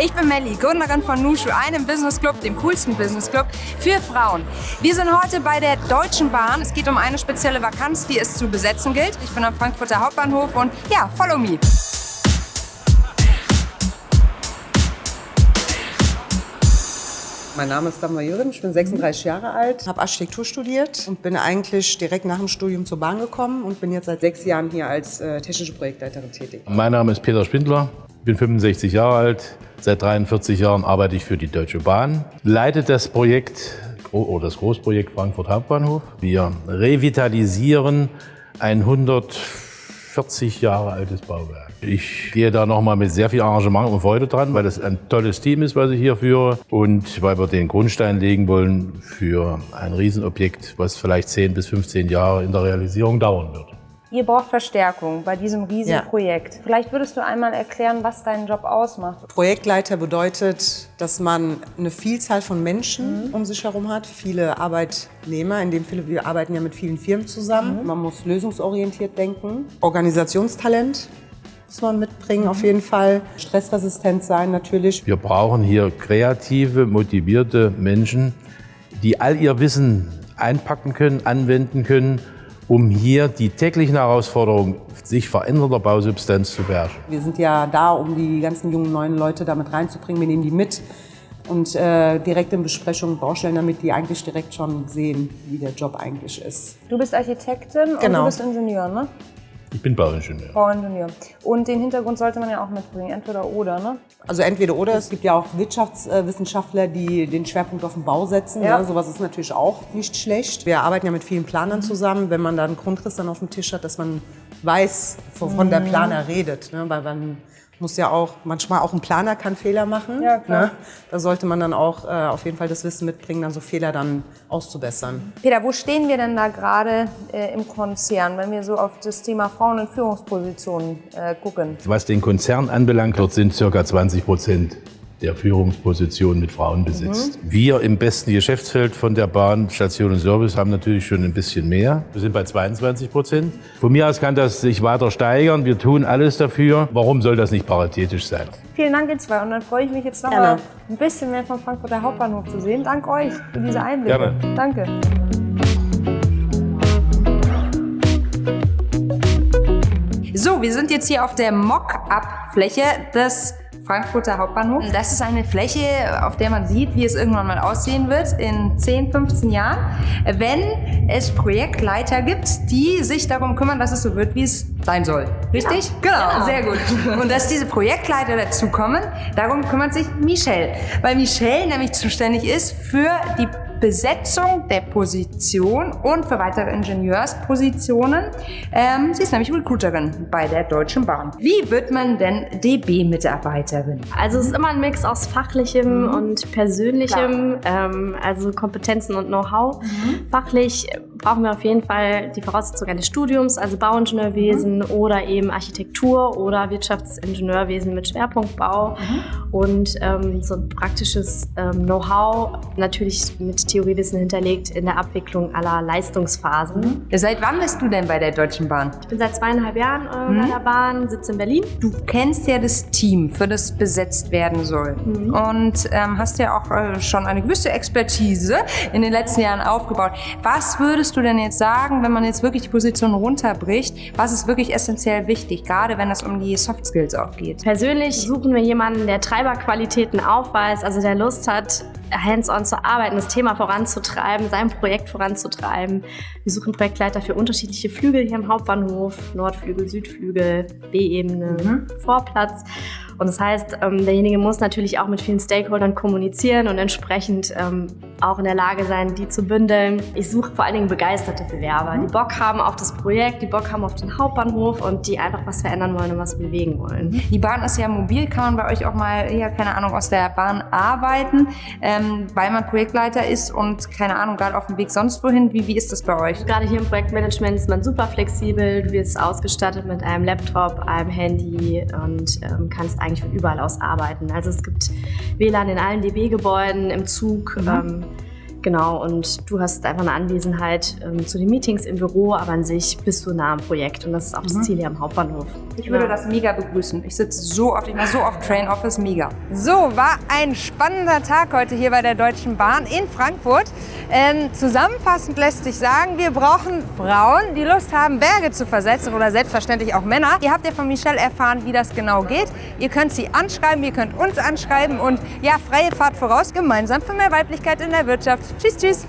Ich bin Melli, Gründerin von Nushu, einem Business Club, dem coolsten Business Club für Frauen. Wir sind heute bei der Deutschen Bahn. Es geht um eine spezielle Vakanz, die es zu besetzen gilt. Ich bin am Frankfurter Hauptbahnhof und ja, follow me. Mein Name ist Dagmar Jürgen, ich bin 36 Jahre alt, habe Architektur studiert und bin eigentlich direkt nach dem Studium zur Bahn gekommen und bin jetzt seit sechs Jahren hier als äh, technische Projektleiterin tätig. Mein Name ist Peter Spindler, bin 65 Jahre alt, seit 43 Jahren arbeite ich für die Deutsche Bahn, leite das Projekt oder das Großprojekt Frankfurt Hauptbahnhof. Wir revitalisieren ein 140 Jahre altes Bauwerk. Ich gehe da nochmal mit sehr viel Engagement und Freude dran, weil das ein tolles Team ist, was ich hier führe und weil wir den Grundstein legen wollen für ein Riesenobjekt, was vielleicht 10 bis 15 Jahre in der Realisierung dauern wird. Ihr braucht Verstärkung bei diesem riesigen ja. Projekt. Vielleicht würdest du einmal erklären, was deinen Job ausmacht. Projektleiter bedeutet, dass man eine Vielzahl von Menschen mhm. um sich herum hat, viele Arbeitnehmer, in dem Fall wir arbeiten ja mit vielen Firmen zusammen. Mhm. Man muss lösungsorientiert denken, Organisationstalent, muss man mitbringen, mhm. auf jeden Fall. Stressresistent sein natürlich. Wir brauchen hier kreative, motivierte Menschen, die all ihr Wissen einpacken können, anwenden können, um hier die täglichen Herausforderungen sich verändernder Bausubstanz zu beherrschen. Wir sind ja da, um die ganzen jungen neuen Leute damit reinzubringen. Wir nehmen die mit und äh, direkt in Besprechungen Baustellen, damit die eigentlich direkt schon sehen, wie der Job eigentlich ist. Du bist Architektin genau. und du bist Ingenieur, ne? Ich bin Bauingenieur. Bauingenieur. Und den Hintergrund sollte man ja auch mitbringen, entweder oder, ne? Also entweder oder. Es gibt ja auch Wirtschaftswissenschaftler, die den Schwerpunkt auf den Bau setzen. Ja. Ne? Sowas ist natürlich auch nicht schlecht. Wir arbeiten ja mit vielen Planern zusammen. Wenn man da einen Grundriss dann auf dem Tisch hat, dass man weiß, wovon der mhm. Planer redet. Ne? Weil man muss ja auch, manchmal auch ein Planer kann Fehler machen. Ja, klar. Ne? Da sollte man dann auch äh, auf jeden Fall das Wissen mitbringen, dann so Fehler dann auszubessern. Peter, wo stehen wir denn da gerade äh, im Konzern, wenn wir so auf das Thema Frauen in Führungspositionen äh, gucken? Was den Konzern anbelangt, dort sind ca. 20 Prozent der Führungsposition mit Frauen besitzt. Mhm. Wir im besten Geschäftsfeld von der Bahn, Station und Service haben natürlich schon ein bisschen mehr. Wir sind bei 22 Prozent. Von mir aus kann das sich weiter steigern. Wir tun alles dafür. Warum soll das nicht paritätisch sein? Vielen Dank, ihr zwei. Und dann freue ich mich jetzt noch mal ein bisschen mehr vom Frankfurter Hauptbahnhof zu sehen. Dank euch für diese Einblicke. Gerne. Danke. So, wir sind jetzt hier auf der Mock-up-Fläche des Frankfurter Hauptbahnhof. Das ist eine Fläche, auf der man sieht, wie es irgendwann mal aussehen wird in 10, 15 Jahren, wenn es Projektleiter gibt, die sich darum kümmern, dass es so wird, wie es sein soll. Richtig? Ja. Genau, genau, sehr gut. Und dass diese Projektleiter dazukommen, darum kümmert sich Michelle. Weil Michelle nämlich zuständig ist für die Besetzung der Position und für weitere Ingenieurspositionen. Ähm, sie ist nämlich Recruiterin bei der Deutschen Bahn. Wie wird man denn DB-Mitarbeiterin? Also es ist immer ein Mix aus fachlichem mhm. und persönlichem, ähm, also Kompetenzen und Know-how. Mhm. Fachlich brauchen wir auf jeden Fall die Voraussetzung eines Studiums, also Bauingenieurwesen mhm. oder eben Architektur oder Wirtschaftsingenieurwesen mit Schwerpunkt Bau mhm. und ähm, so ein praktisches ähm, Know-how natürlich mit Theoriewissen hinterlegt in der Abwicklung aller Leistungsphasen. Mhm. Seit wann bist du denn bei der Deutschen Bahn? Ich bin seit zweieinhalb Jahren äh, mhm. bei der Bahn, sitze in Berlin. Du kennst ja das Team, für das besetzt werden soll mhm. und ähm, hast ja auch äh, schon eine gewisse Expertise in den letzten Jahren aufgebaut. Was würdest du denn jetzt sagen, wenn man jetzt wirklich die Position runterbricht, was ist wirklich essentiell wichtig, gerade wenn es um die Soft Skills auch geht? Persönlich suchen wir jemanden, der Treiberqualitäten aufweist, also der Lust hat, hands-on zu arbeiten, das Thema voranzutreiben, sein Projekt voranzutreiben. Wir suchen Projektleiter für unterschiedliche Flügel hier im Hauptbahnhof, Nordflügel, Südflügel, B-Ebene, mhm. Vorplatz. Und das heißt, ähm, derjenige muss natürlich auch mit vielen Stakeholdern kommunizieren und entsprechend ähm, auch in der Lage sein, die zu bündeln. Ich suche vor allen Dingen begeisterte Bewerber, die Bock haben auf das Projekt, die Bock haben auf den Hauptbahnhof und die einfach was verändern wollen und was bewegen wollen. Die Bahn ist ja mobil, kann man bei euch auch mal, ja, keine Ahnung, aus der Bahn arbeiten, ähm, weil man Projektleiter ist und, keine Ahnung, gerade auf dem Weg sonst wohin. Wie, wie ist das bei euch? Gerade hier im Projektmanagement ist man super flexibel. Du wirst ausgestattet mit einem Laptop, einem Handy und ähm, kannst eigentlich von überall aus arbeiten. Also es gibt WLAN in allen DB-Gebäuden, im Zug. Mhm. Ähm, Genau, und du hast einfach eine Anwesenheit ähm, zu den Meetings im Büro, aber an sich bist du nah am Projekt und das ist auch das mhm. Ziel hier am Hauptbahnhof. Ich genau. würde das mega begrüßen. Ich sitze so oft, ich war so oft Train Office, mega. So, war ein spannender Tag heute hier bei der Deutschen Bahn in Frankfurt. Ähm, zusammenfassend lässt sich sagen, wir brauchen Frauen, die Lust haben, Berge zu versetzen oder selbstverständlich auch Männer. Ihr habt ja von Michelle erfahren, wie das genau geht. Ihr könnt sie anschreiben, ihr könnt uns anschreiben und ja, freie Fahrt voraus, gemeinsam für mehr Weiblichkeit in der Wirtschaft. Tschüss, tschüss.